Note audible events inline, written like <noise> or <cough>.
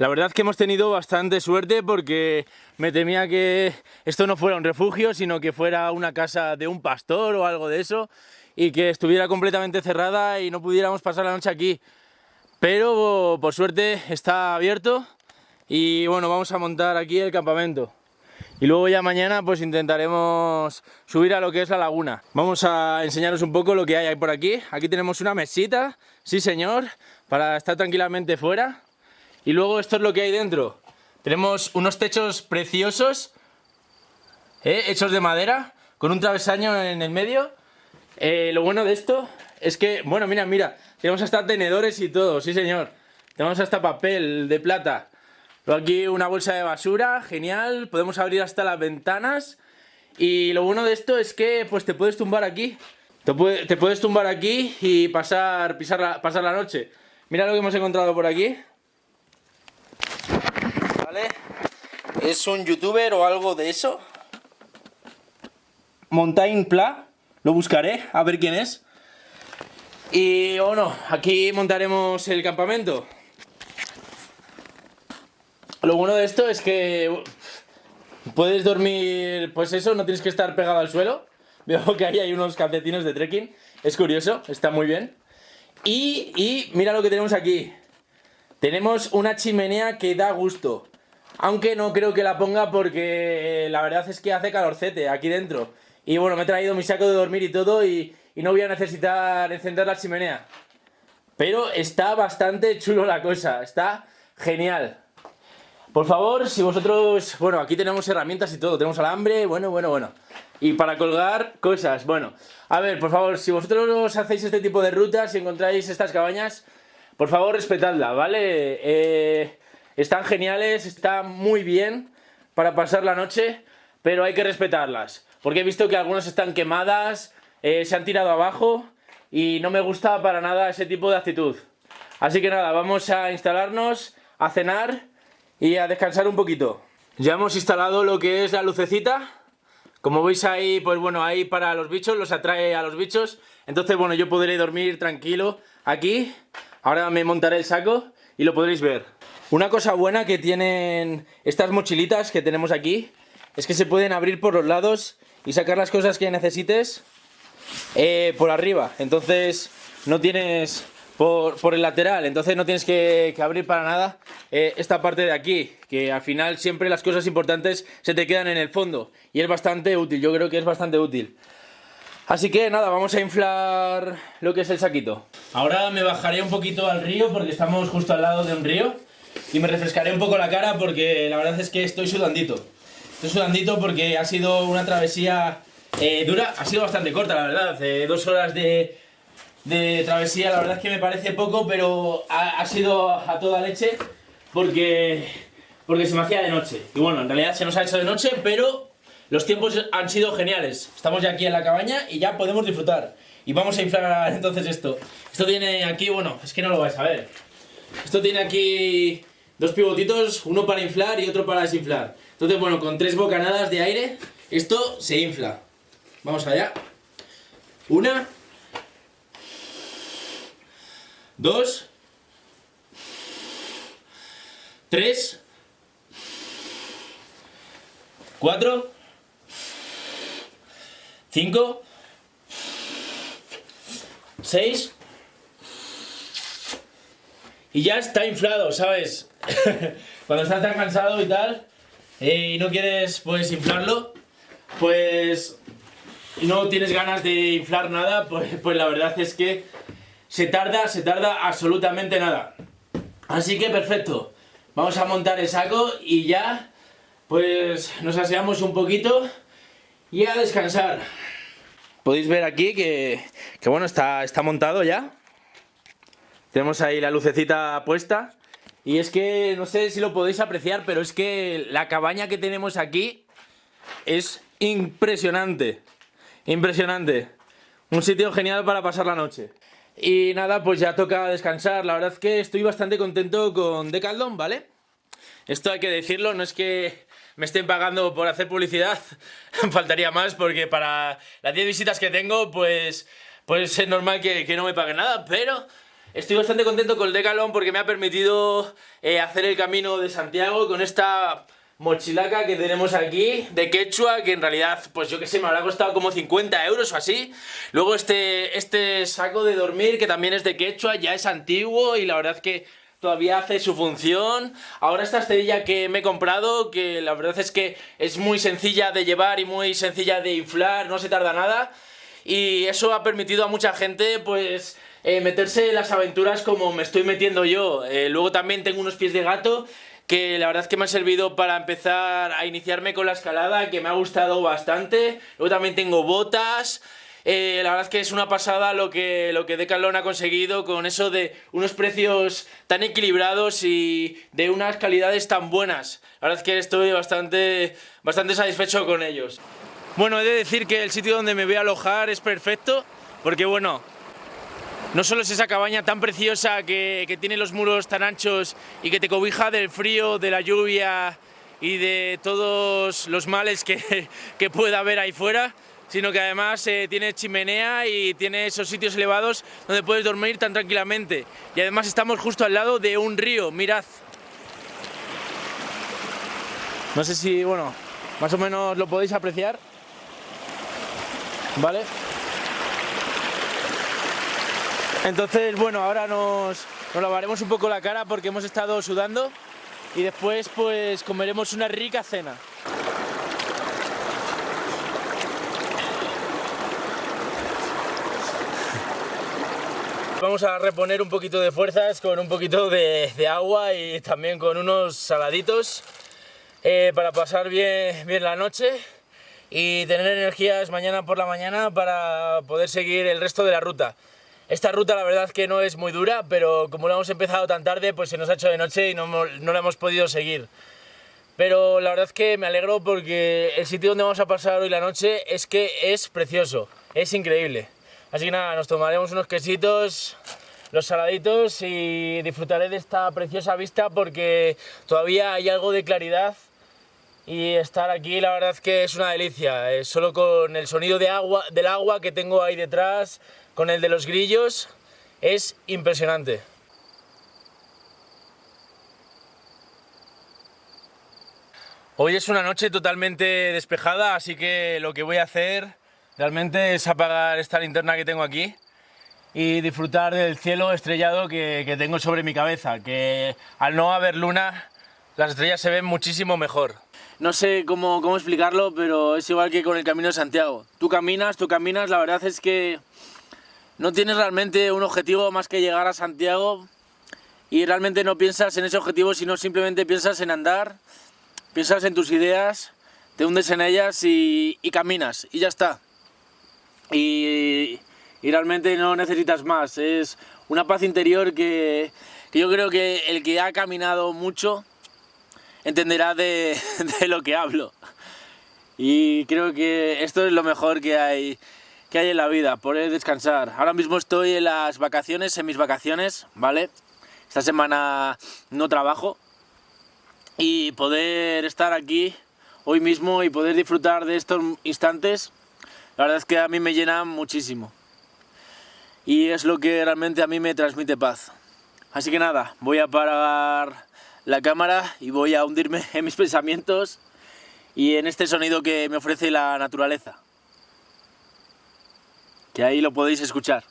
La verdad que hemos tenido bastante suerte porque me temía que esto no fuera un refugio, sino que fuera una casa de un pastor o algo de eso y que estuviera completamente cerrada y no pudiéramos pasar la noche aquí. Pero por suerte está abierto y bueno, vamos a montar aquí el campamento. Y luego ya mañana pues intentaremos subir a lo que es la laguna. Vamos a enseñaros un poco lo que hay por aquí. Aquí tenemos una mesita, sí señor, para estar tranquilamente fuera. Y luego esto es lo que hay dentro. Tenemos unos techos preciosos, ¿eh? hechos de madera, con un travesaño en el medio. Eh, lo bueno de esto es que, bueno, mira, mira, tenemos hasta tenedores y todo, sí señor. Tenemos hasta papel de plata. Luego aquí una bolsa de basura, genial. Podemos abrir hasta las ventanas. Y lo bueno de esto es que pues te puedes tumbar aquí. Te, te puedes tumbar aquí y pasar, pisar pasar la noche. Mira lo que hemos encontrado por aquí. Es un youtuber o algo de eso. Montaigne Pla. Lo buscaré, a ver quién es. Y bueno, aquí montaremos el campamento. Lo bueno de esto es que puedes dormir, pues eso, no tienes que estar pegado al suelo. <laughs> Veo que ahí hay unos calcetines de trekking. Es curioso, está muy bien. Y, y mira lo que tenemos aquí. Tenemos una chimenea que da gusto. Aunque no creo que la ponga porque la verdad es que hace calorcete aquí dentro. Y bueno, me he traído mi saco de dormir y todo y, no voy a necesitar encender la chimenea. Pero está bastante chulo la cosa, está genial. Por favor, si vosotros... Bueno, aquí tenemos herramientas y todo, tenemos alambre, bueno, bueno, bueno. Y para colgar cosas, bueno. A ver, por favor, si vosotros hacéis este tipo de rutas y encontráis estas cabañas, por favor respetadla, ¿vale? Eh, están geniales, están muy bien para pasar la noche, pero hay que respetarlas. Porque he visto que algunas están quemadas, eh, se han tirado abajo y no me gusta para nada ese tipo de actitud. Así que nada, vamos a instalarnos, a cenar y a descansar un poquito. Ya hemos instalado lo que es la lucecita. Como veis ahí, pues bueno, ahí para los bichos, los atrae a los bichos. Entonces, bueno, yo podré dormir tranquilo aquí. Ahora me montaré el saco y lo podréis ver. Una cosa buena que tienen estas mochilitas que tenemos aquí es que se pueden abrir por los lados y sacar las cosas que necesites eh, por arriba. Entonces no tienes por, el lateral, entonces no tienes que, abrir para nada eh, esta parte de aquí, que al final siempre las cosas importantes se te quedan en el fondo y es bastante útil, yo creo que es bastante útil. Así que nada, vamos a inflar lo que es el saquito. Ahora me bajaré un poquito al río porque estamos justo al lado de un río y me refrescaré un poco la cara porque la verdad es que estoy sudandito. Estoy sudandito porque ha sido una travesía eh, dura, ha sido bastante corta la verdad, dos horas de, travesía, la verdad es que me parece poco, pero ha, sido a toda leche porque, porque se me hacía de noche. Y bueno, en realidad se nos ha hecho de noche, pero los tiempos han sido geniales. Estamos ya aquí en la cabaña y ya podemos disfrutar. Y vamos a inflar entonces esto. Esto tiene aquí, bueno, es que no lo vais a ver. Esto tiene aquí dos pivotitos, uno para inflar y otro para desinflar. Entonces, bueno, con tres bocanadas de aire, esto se infla. Vamos allá. Una. Dos. Tres. Cuatro. Cinco. Seis y ya está inflado, ¿sabes? <laughs> Cuando estás tan cansado y tal, eh, y no quieres pues inflarlo, pues no tienes ganas de inflar nada, <laughs> pues, pues la verdad es que se tarda, se tarda absolutamente nada. Así que perfecto, vamos a montar el saco y ya pues nos aseamos un poquito y a descansar. Podéis ver aquí que, que bueno, está, está montado ya. Tenemos ahí la lucecita puesta. Y es que, no sé si lo podéis apreciar, pero es que la cabaña que tenemos aquí es impresionante. Impresionante. Un sitio genial para pasar la noche. Y nada, pues ya toca descansar. La verdad es que estoy bastante contento con Decathlon, ¿vale? Esto hay que decirlo, no es que me estén pagando por hacer publicidad. <laughs> Faltaría más porque para las 10 visitas que tengo, pues, pues es normal que, que no me paguen nada, pero Estoy bastante contento con el Decathlon porque me ha permitido eh, hacer el camino de Santiago con esta mochilaca que tenemos aquí de quechua que en realidad pues yo que sé me habrá costado como 50 euros o así luego este, este saco de dormir que también es de quechua ya es antiguo y la verdad que todavía hace su función. Ahora esta esterilla que me he comprado, que la verdad es que es muy sencilla de llevar y muy sencilla de inflar, no se tarda nada. Y eso ha permitido a mucha gente, pues, eh, meterse en las aventuras como me estoy metiendo yo. Eh, luego también tengo unos pies de gato que la verdad es que me ha servido para empezar a iniciarme con la escalada, que me ha gustado bastante. Luego también tengo botas, eh, la verdad es que es una pasada lo que, lo que Decathlon ha conseguido con eso de unos precios tan equilibrados y de unas calidades tan buenas. La verdad es que estoy bastante, bastante satisfecho con ellos. Bueno, he de decir que el sitio donde me voy a alojar es perfecto, porque bueno, no solo es esa cabaña tan preciosa que, tiene los muros tan anchos y que te cobija del frío, de la lluvia y de todos los males que, <laughs> que pueda haber ahí fuera, sino que además eh, tiene chimenea y tiene esos sitios elevados donde puedes dormir tan tranquilamente. Y además estamos justo al lado de un río, mirad. No sé si, bueno, más o menos lo podéis apreciar. ¿Vale? Entonces, bueno, ahora nos, nos lavaremos un poco la cara porque hemos estado sudando y después pues comeremos una rica cena. Vamos a reponer un poquito de fuerzas con un poquito de, agua y también con unos saladitos eh, para pasar bien, bien la noche y tener energías mañana por la mañana para poder seguir el resto de la ruta. Esta ruta la verdad que no es muy dura, pero como lo hemos empezado tan tarde, pues se nos ha hecho de noche y no, no la hemos podido seguir. Pero la verdad que me alegro porque el sitio donde vamos a pasar hoy la noche es que es precioso, es increíble. Así que nada, nos tomaremos unos quesitos, los saladitos y disfrutaré de esta preciosa vista porque todavía hay algo de claridad y estar aquí la verdad es que es una delicia, eh, solo con el sonido de agua, del agua que tengo ahí detrás, con el de los grillos, es impresionante. Hoy es una noche totalmente despejada, así que lo que voy a hacer realmente es apagar esta linterna que tengo aquí y disfrutar del cielo estrellado que, tengo sobre mi cabeza, que al no haber luna las estrellas se ven muchísimo mejor. No sé cómo, cómo explicarlo, pero es igual que con el Camino de Santiago. Tú caminas, tú caminas, la verdad es que no tienes realmente un objetivo más que llegar a Santiago y realmente no piensas en ese objetivo, sino simplemente piensas en andar, piensas en tus ideas, te hundes en ellas y caminas, y ya está y, realmente no necesitas más. Es una paz interior que, yo creo que el que ha caminado mucho entenderá <laughs> de, lo que hablo. Y creo que esto es lo mejor que hay, que hay en la vida, poder descansar. Ahora mismo estoy en las vacaciones, en mis vacaciones, ¿vale? Esta semana no trabajo y poder estar aquí hoy mismo y poder disfrutar de estos instantes la verdad es que a mí me llena muchísimo. Y es lo que realmente a mí me transmite paz. Así que nada, voy a apagar la cámara y voy a hundirme <laughs> en mis pensamientos y en este sonido que me ofrece la naturaleza. Que ahí lo podéis escuchar.